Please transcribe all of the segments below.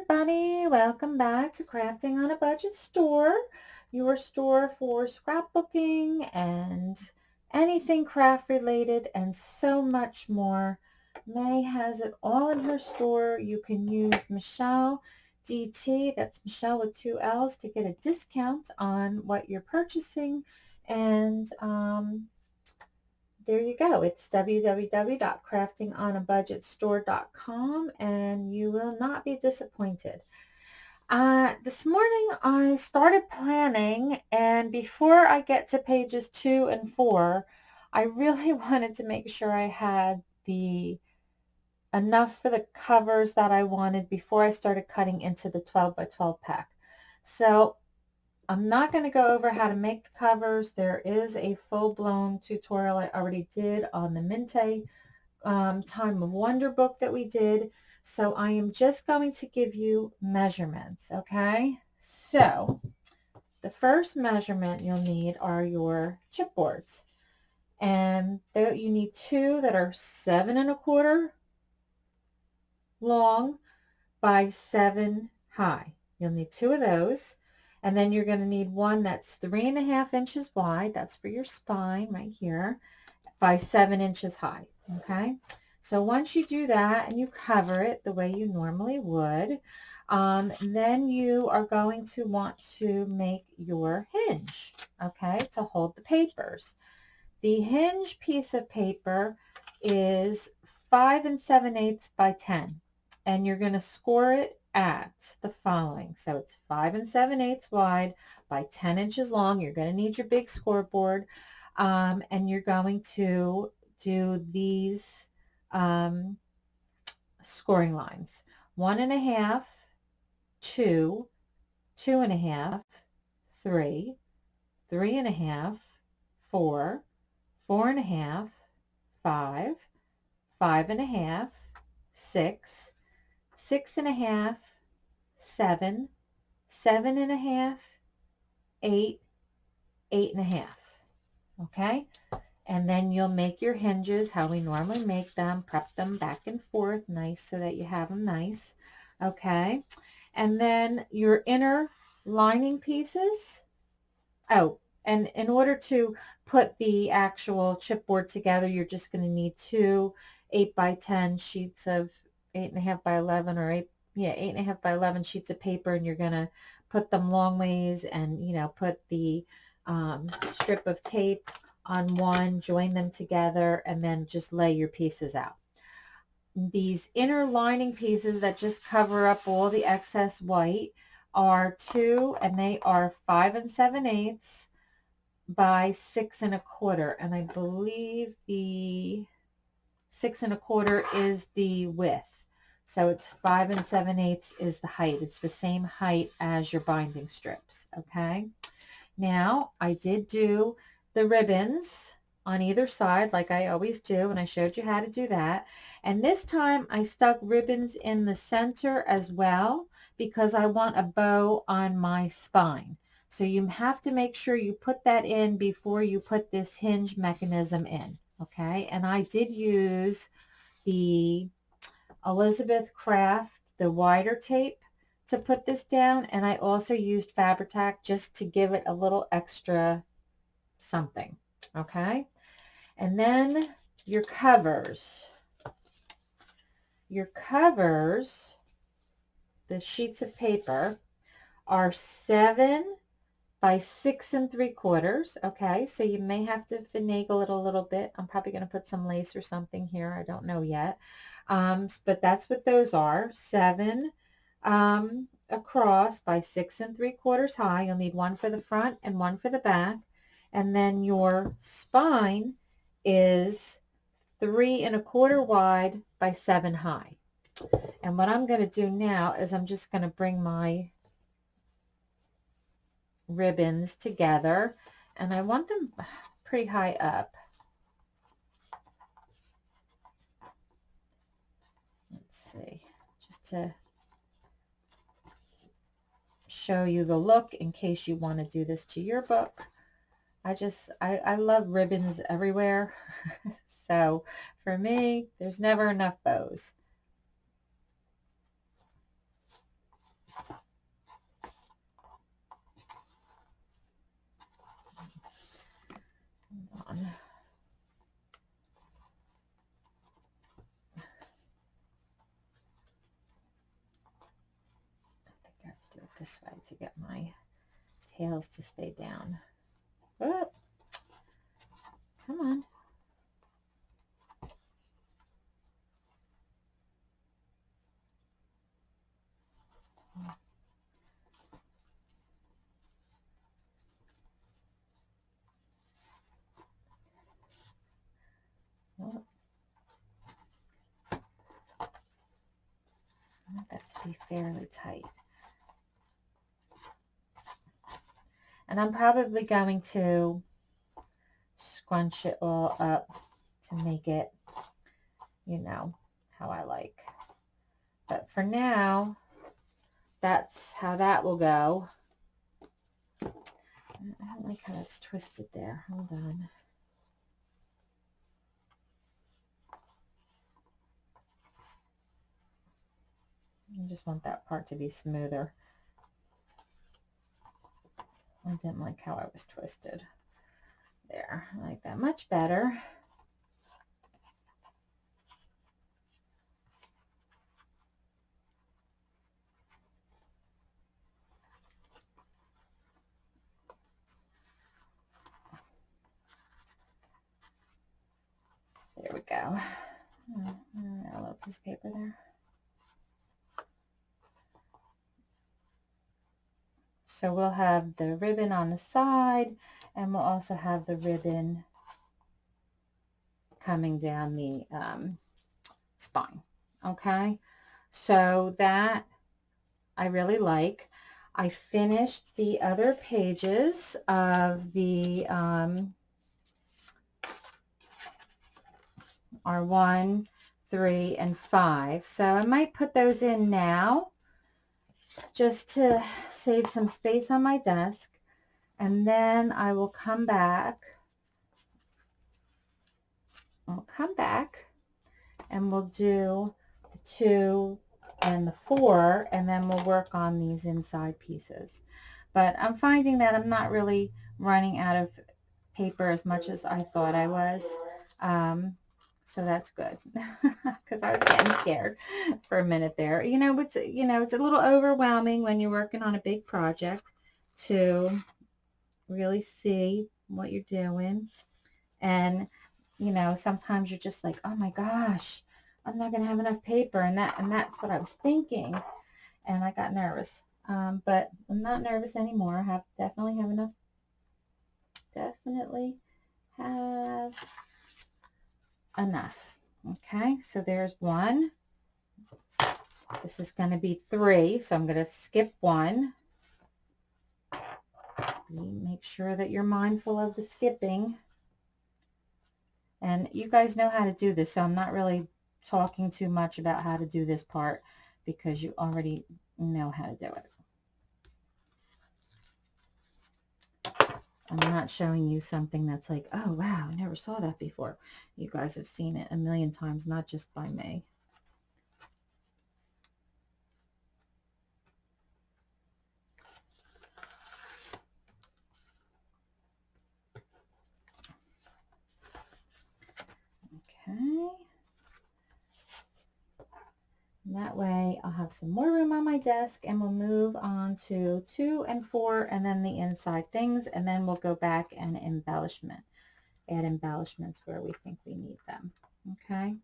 everybody, welcome back to Crafting on a Budget Store, your store for scrapbooking and anything craft related and so much more. May has it all in her store. You can use Michelle DT, that's Michelle with two L's, to get a discount on what you're purchasing. And um, there you go. It's www.craftingonabudgetstore.com and you will not be disappointed. Uh, this morning I started planning and before I get to pages two and four, I really wanted to make sure I had the enough for the covers that I wanted before I started cutting into the 12 by 12 pack. So I'm not going to go over how to make the covers. There is a full-blown tutorial I already did on the Mintay um, Time of Wonder book that we did. So I am just going to give you measurements, okay? So the first measurement you'll need are your chipboards. And you need two that are seven and a quarter long by seven high. You'll need two of those. And then you're going to need one that's three and a half inches wide. That's for your spine right here by seven inches high. Okay. So once you do that and you cover it the way you normally would, um, then you are going to want to make your hinge, okay, to hold the papers. The hinge piece of paper is 5 and 7 eighths by 10, and you're going to score it at the following. So it's 5 and 7 eighths wide by 10 inches long. You're going to need your big scoreboard. Um, and you're going to do these um, scoring lines. One and a half, two, two and a half, three, three and a half, four, four and a half, five, five and a half, six, six and a half, seven, seven and a half, eight, eight and a half. Okay? And then you'll make your hinges how we normally make them, prep them back and forth nice so that you have them nice. Okay? And then your inner lining pieces. Oh, and in order to put the actual chipboard together, you're just going to need two 8 by 10 sheets of eight and a half by 11 or eight, yeah, eight and a half by 11 sheets of paper and you're going to put them long ways and, you know, put the um, strip of tape on one, join them together, and then just lay your pieces out. These inner lining pieces that just cover up all the excess white are two, and they are five and seven eighths by six and a quarter. And I believe the six and a quarter is the width. So it's five and seven eighths is the height. It's the same height as your binding strips, okay? Now, I did do the ribbons on either side like I always do, and I showed you how to do that. And this time I stuck ribbons in the center as well because I want a bow on my spine. So you have to make sure you put that in before you put this hinge mechanism in, okay? And I did use the Elizabeth Craft, the wider tape to put this down. And I also used Fabri-Tac just to give it a little extra something. Okay. And then your covers. Your covers, the sheets of paper, are seven by six and three quarters. Okay, so you may have to finagle it a little bit. I'm probably going to put some lace or something here. I don't know yet. Um, but that's what those are. Seven um, across by six and three quarters high. You'll need one for the front and one for the back. And then your spine is three and a quarter wide by seven high. And what I'm going to do now is I'm just going to bring my ribbons together and I want them pretty high up. Let's see, just to show you the look in case you want to do this to your book. I just, I, I love ribbons everywhere. so for me, there's never enough bows. This way to get my tails to stay down. Oh, come on. I want that to be fairly tight. And I'm probably going to scrunch it all up to make it, you know, how I like. But for now, that's how that will go. I don't like how that's twisted there. Hold on. I just want that part to be smoother. I didn't like how I was twisted. There, I like that much better. There we go. A little piece of paper there. So we'll have the ribbon on the side and we'll also have the ribbon coming down the um, spine. Okay, so that I really like. I finished the other pages of the um, R1, 3, and 5. So I might put those in now just to save some space on my desk. And then I will come back. I'll come back and we'll do the two and the four and then we'll work on these inside pieces. But I'm finding that I'm not really running out of paper as much as I thought I was. Um, so that's good because I was getting scared for a minute there. You know, it's you know it's a little overwhelming when you're working on a big project to really see what you're doing, and you know sometimes you're just like, oh my gosh, I'm not gonna have enough paper, and that and that's what I was thinking, and I got nervous. Um, but I'm not nervous anymore. I have definitely have enough. Definitely have enough. Okay, so there's one. This is going to be three, so I'm going to skip one. Make sure that you're mindful of the skipping. And you guys know how to do this, so I'm not really talking too much about how to do this part because you already know how to do it. I'm not showing you something that's like, oh, wow, I never saw that before. You guys have seen it a million times, not just by me. Okay. And that way I'll have some more room on my desk and we'll move on to two and four and then the inside things and then we'll go back and embellishment, add embellishments where we think we need them. Okay.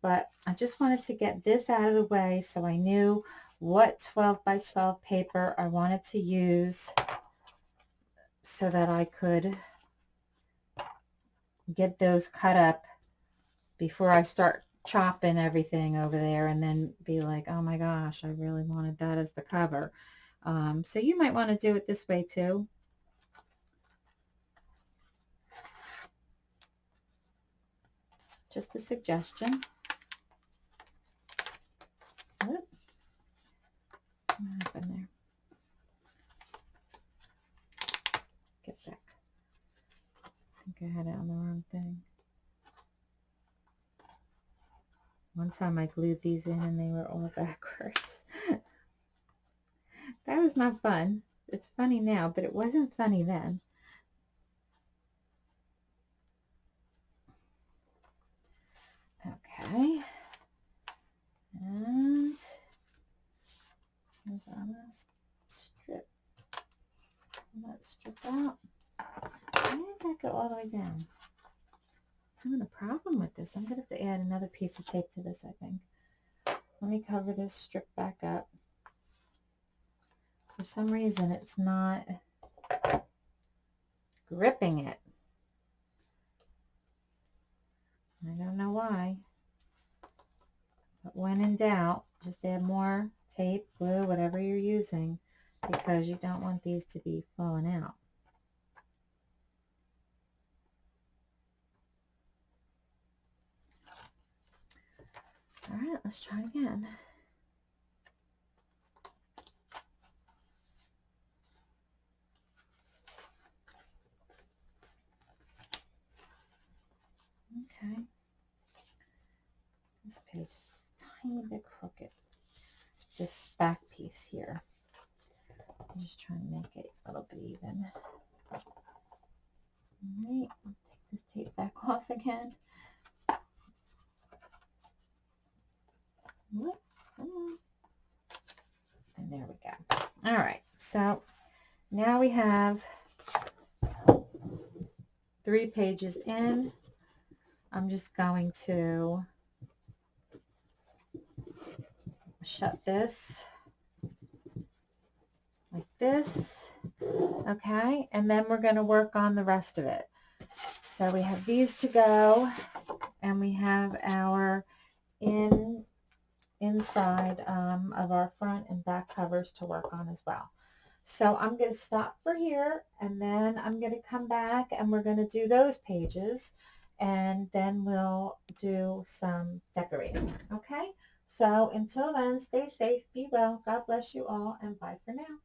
But I just wanted to get this out of the way so I knew what 12 by 12 paper I wanted to use so that I could get those cut up before I start chopping everything over there and then be like, oh my gosh, I really wanted that as the cover. Um, so you might want to do it this way too. Just a suggestion. What happened there? Get back. I think I had it on the wrong thing. One time I glued these in and they were all backwards. that was not fun. It's funny now, but it wasn't funny then. Okay. And here's our last that strip out. Why did that go all the way down? Having a problem with this. I'm going to have to add another piece of tape to this, I think. Let me cover this strip back up. For some reason, it's not gripping it. I don't know why. But when in doubt, just add more tape, glue, whatever you're using, because you don't want these to be falling out. All right, let's try it again. Okay. This page is a tiny bit crooked. This back piece here. I'm just trying to make it a little bit even. All right, let's take this tape back off again. What? Uh-huh. And there we go. All right, so now we have three pages in. I'm just going to shut this like this. Okay, and then we're going to work on the rest of it. So we have these to go, and we have our in inside um, of our front and back covers to work on as well. So I'm going to stop for here, and then I'm going to come back, and we're going to do those pages and then we'll do some decorating. Okay? So until then, stay safe, be well, God bless you all, and bye for now.